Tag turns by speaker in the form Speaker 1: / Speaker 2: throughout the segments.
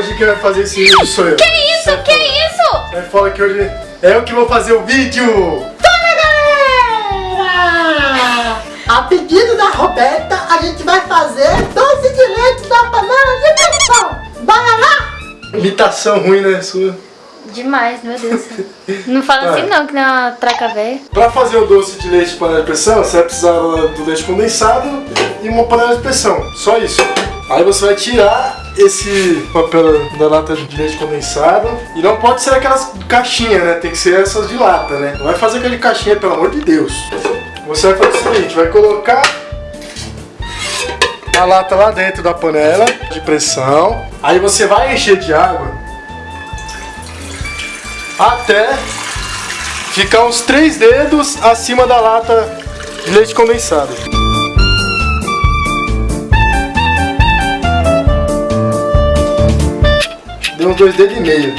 Speaker 1: Hoje quem vai fazer esse vídeo sou eu.
Speaker 2: Que isso? Que isso?
Speaker 1: Sai fora que hoje é eu que vou fazer o vídeo.
Speaker 3: Fala galera! A pedido da Roberta, a gente vai fazer doce de leite da panela de pressão. Bora lá?
Speaker 1: Imitação ruim, né, sua?
Speaker 2: Demais, meu Deus. Não fala assim não, que não é uma traca velha.
Speaker 1: Pra fazer o doce de leite de panela de pressão, você vai precisar do leite condensado e uma panela de pressão. Só isso. Aí você vai tirar esse papel da lata de leite condensado. E não pode ser aquelas caixinhas, né? Tem que ser essas de lata, né? Não vai fazer aquela de caixinha, pelo amor de Deus. Você vai fazer o seguinte, vai colocar a lata lá dentro da panela de pressão. Aí você vai encher de água até ficar uns três dedos acima da lata de leite condensado. Deu uns dois dedos e meio.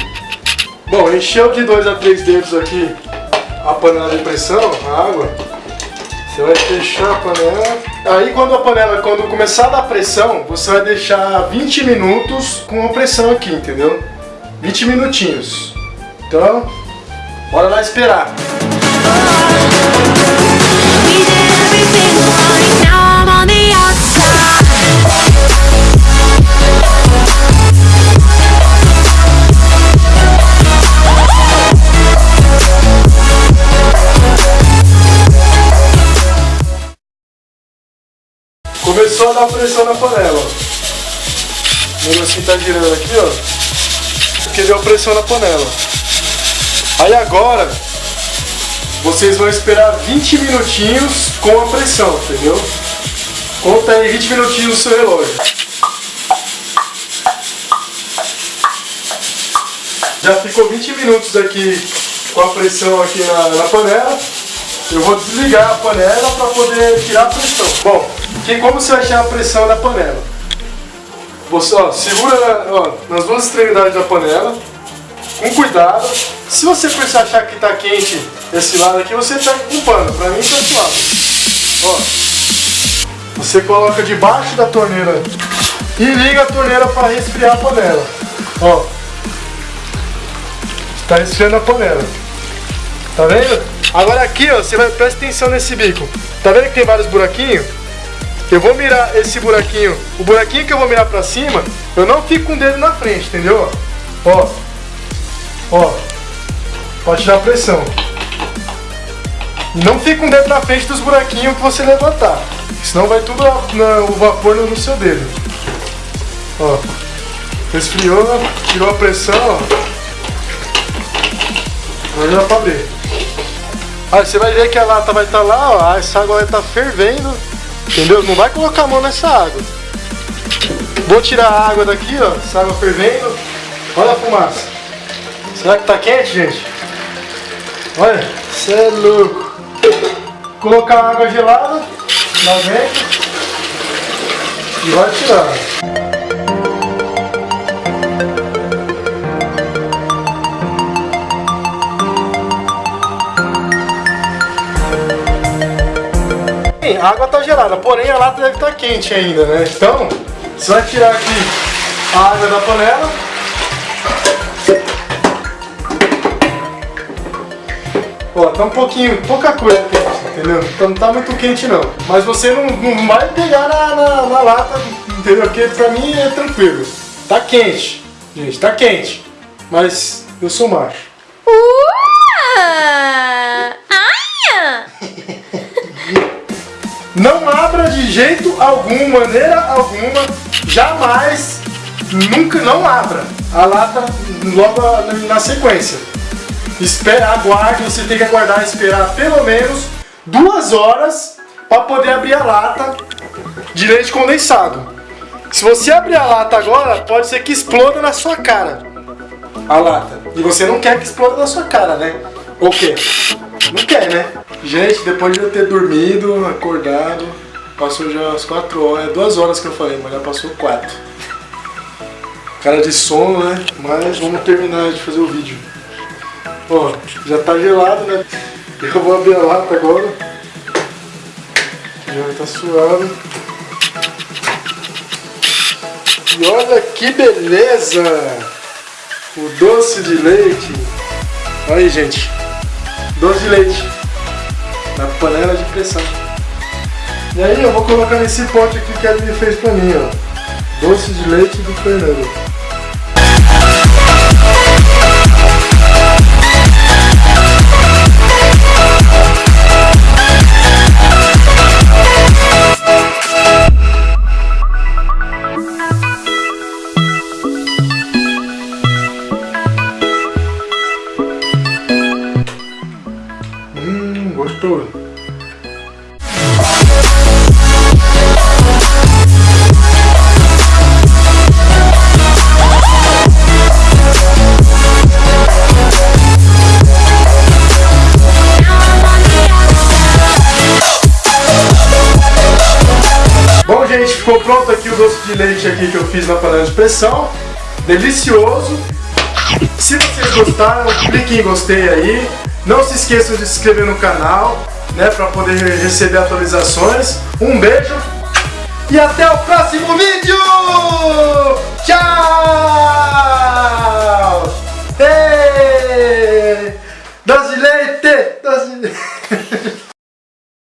Speaker 1: Bom, encheu de dois a três dedos aqui a panela de pressão, a água. Você vai fechar a panela. Aí quando a panela, quando começar a dar pressão, você vai deixar 20 minutos com a pressão aqui, entendeu? 20 minutinhos. Então, bora lá esperar. A dar pressão na panela. O negocinho tá girando aqui, ó. Porque deu pressão na panela. Aí agora, vocês vão esperar 20 minutinhos com a pressão, entendeu? Conta aí 20 minutinhos no seu relógio. Já ficou 20 minutos aqui com a pressão aqui na, na panela. Eu vou desligar a panela para poder tirar a pressão. Bom, que como você vai a pressão da panela? Você ó, segura ó, nas duas extremidades da panela, com cuidado. Se você precisar achar que está quente esse lado aqui, você pega com pano. Para mim tá suave. Ó, você coloca debaixo da torneira e liga a torneira para resfriar a panela. Ó, está resfriando a panela. Tá vendo? Agora aqui, ó, você vai presta atenção nesse bico. Tá vendo que tem vários buraquinhos? Eu vou mirar esse buraquinho. O buraquinho que eu vou mirar pra cima, eu não fico com o dedo na frente, entendeu? Ó. Ó. Pode tirar a pressão. Não fica o dedo na frente dos buraquinhos que você levantar. Senão vai tudo a- na- o vapor no, seu dedo. Ó. Resfriou, tirou a pressão, ó. Agora dá pra abrir. Aí você vai ver que a lata vai estar lá, ó, essa água vai estar fervendo, entendeu? Não vai colocar a mão nessa água. Vou tirar a água daqui, ó, essa água fervendo. Olha a fumaça. Será que tá quente, gente? Olha, você é louco. Colocar a água gelada lá dentro e vai tirar. A água tá gelada, porém a lata deve estar quente ainda, né? Então, você vai tirar aqui a água da panela. Ó, tá um pouquinho, pouca coisa quente, entendeu? Então não tá muito quente não. Mas você não, não vai pegar na, na, na lata, entendeu? Porque pra mim é tranquilo. Tá quente, gente, tá quente. Mas eu sou macho.
Speaker 2: Uh! Ai!
Speaker 1: Não abra de jeito algum, maneira alguma, jamais, nunca não abra a lata logo na sequência. Espera, aguarde, você tem que aguardar esperar pelo menos duas horas para poder abrir a lata de leite condensado. Se você abrir a lata agora, pode ser que exploda na sua cara a lata. E você não quer que exploda na sua cara, né? Ou quer? Não quer, né? Gente, depois de eu ter dormido, acordado, passou já as 4 horas, é 2 horas que eu falei, mas já passou 4. Cara de sono, né? Mas vamos terminar de fazer o vídeo. Ó, já tá gelado, né? Eu vou abrir a lata agora. Já tá suado. E olha que beleza! O doce de leite. Aí, gente. Doce de leite. Na panela de pressão. E aí eu vou colocar nesse pote aqui que ele fez pra mim, ó. Doce de leite do Fernando. Gostoso. Bom, gente, ficou pronto aqui o doce de leite aqui que eu fiz na panela de pressão. Delicioso. Se vocês gostaram, clique em gostei aí. Não se esqueçam de se inscrever no canal, né, para poder receber atualizações. Um beijo e até o próximo vídeo. Tchau!